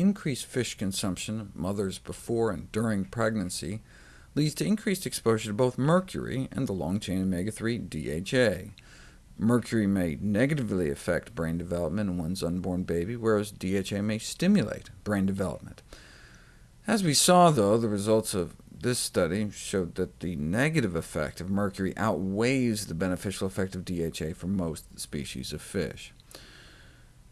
increased fish consumption of mothers before and during pregnancy leads to increased exposure to both mercury and the long-chain omega-3 DHA. Mercury may negatively affect brain development in one's unborn baby, whereas DHA may stimulate brain development. As we saw, though, the results of this study showed that the negative effect of mercury outweighs the beneficial effect of DHA for most species of fish.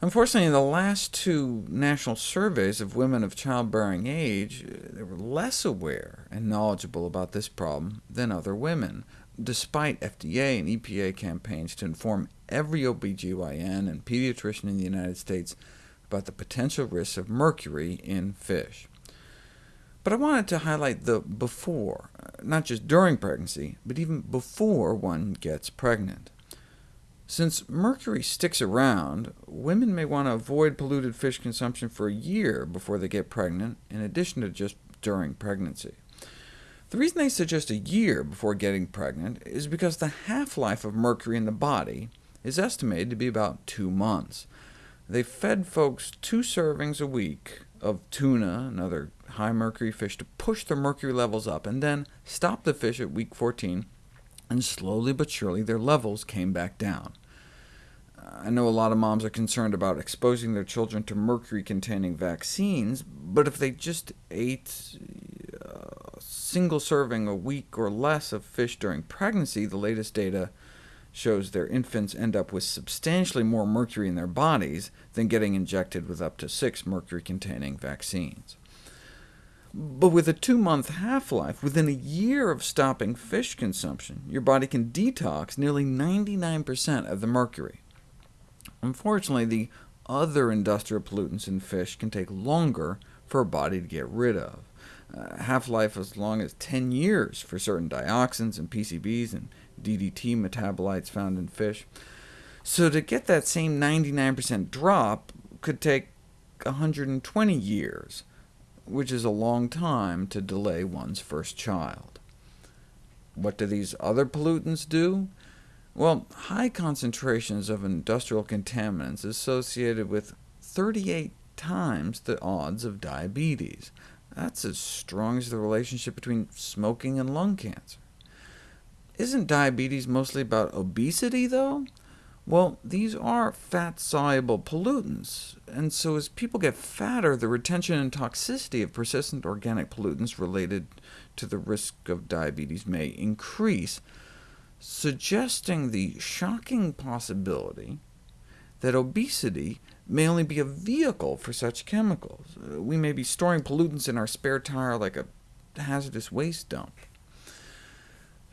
Unfortunately, in the last two national surveys of women of childbearing age, uh, they were less aware and knowledgeable about this problem than other women, despite FDA and EPA campaigns to inform every OBGYN and pediatrician in the United States about the potential risks of mercury in fish. But I wanted to highlight the before, uh, not just during pregnancy, but even before one gets pregnant. Since mercury sticks around, women may want to avoid polluted fish consumption for a year before they get pregnant, in addition to just during pregnancy. The reason they suggest a year before getting pregnant is because the half-life of mercury in the body is estimated to be about two months. They fed folks two servings a week of tuna and other high-mercury fish to push their mercury levels up, and then stopped the fish at week 14 and slowly but surely their levels came back down. I know a lot of moms are concerned about exposing their children to mercury-containing vaccines, but if they just ate a single serving a week or less of fish during pregnancy, the latest data shows their infants end up with substantially more mercury in their bodies than getting injected with up to six mercury-containing vaccines. But with a two-month half-life, within a year of stopping fish consumption, your body can detox nearly 99% of the mercury. Unfortunately, the other industrial pollutants in fish can take longer for a body to get rid of. Uh, Half-life as long as 10 years for certain dioxins and PCBs and DDT metabolites found in fish. So to get that same 99% drop could take 120 years, which is a long time to delay one's first child. What do these other pollutants do? Well, high concentrations of industrial contaminants associated with 38 times the odds of diabetes. That's as strong as the relationship between smoking and lung cancer. Isn't diabetes mostly about obesity, though? Well, these are fat-soluble pollutants, and so as people get fatter, the retention and toxicity of persistent organic pollutants related to the risk of diabetes may increase, suggesting the shocking possibility that obesity may only be a vehicle for such chemicals. We may be storing pollutants in our spare tire like a hazardous waste dump.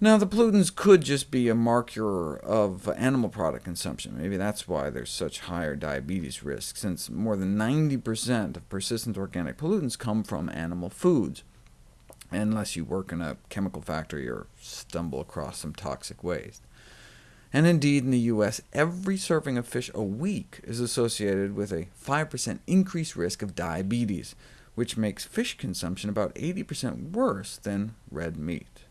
Now, the pollutants could just be a marker of animal product consumption. Maybe that's why there's such higher diabetes risk, since more than 90% of persistent organic pollutants come from animal foods, unless you work in a chemical factory or stumble across some toxic waste. And indeed, in the U.S., every serving of fish a week is associated with a 5% increased risk of diabetes, which makes fish consumption about 80% worse than red meat.